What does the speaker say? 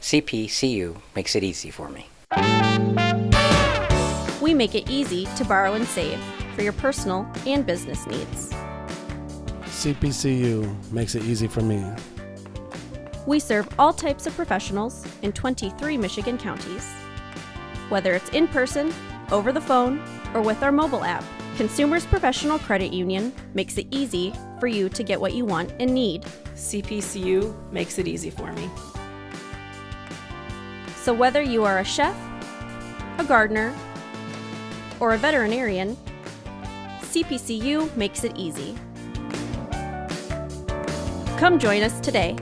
CPCU makes it easy for me. We make it easy to borrow and save for your personal and business needs. CPCU makes it easy for me. We serve all types of professionals in 23 Michigan counties. Whether it's in person, over the phone, or with our mobile app, Consumers Professional Credit Union makes it easy for you to get what you want and need. CPCU makes it easy for me. So whether you are a chef, a gardener, or a veterinarian, CPCU makes it easy. Come join us today